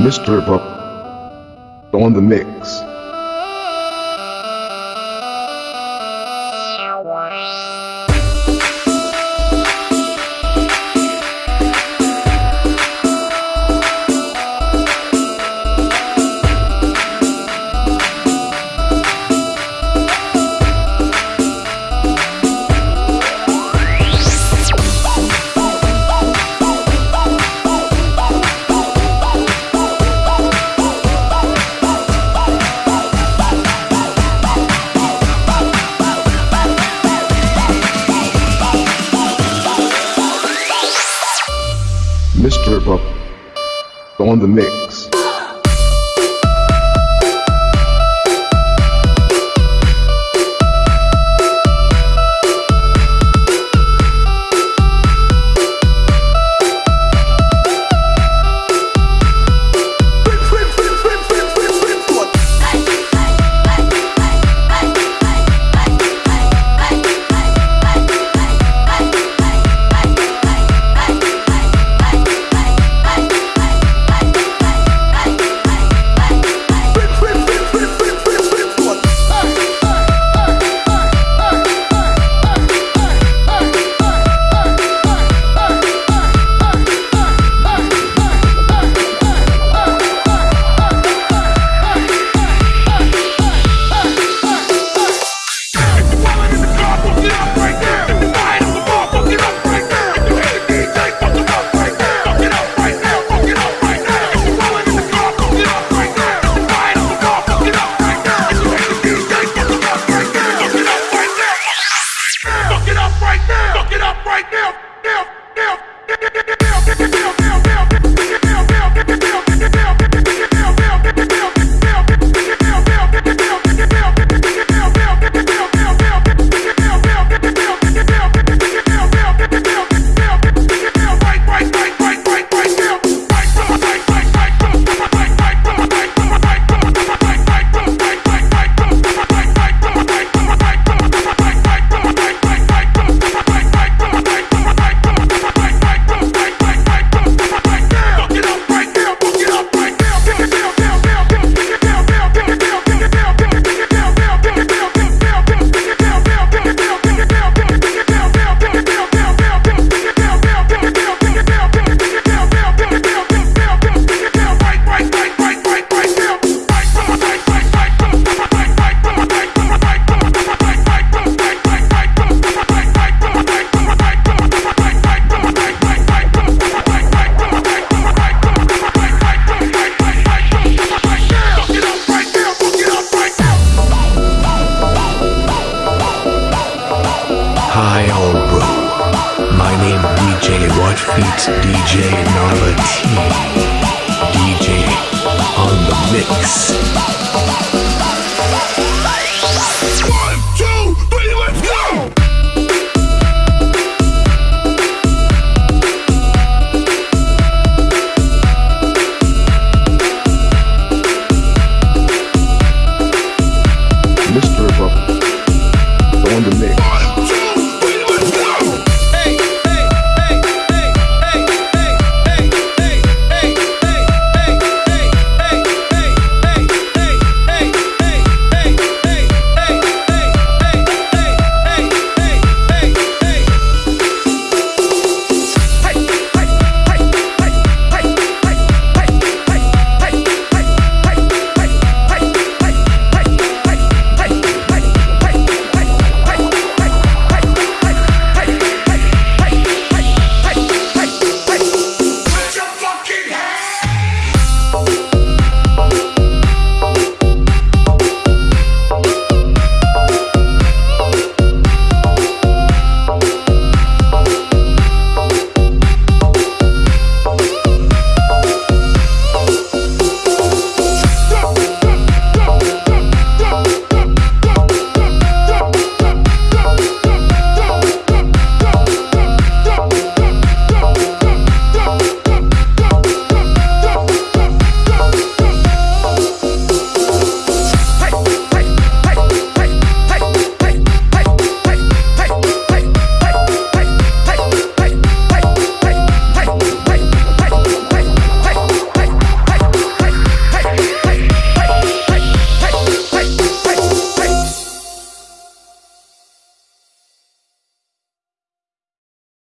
Mr. Buck on the mix. Mr. Buck uh, on the mix. DJ Watch Beats, DJ Nala T, DJ on the mix. One, two, three, let's go! Mr. Rock on the mix.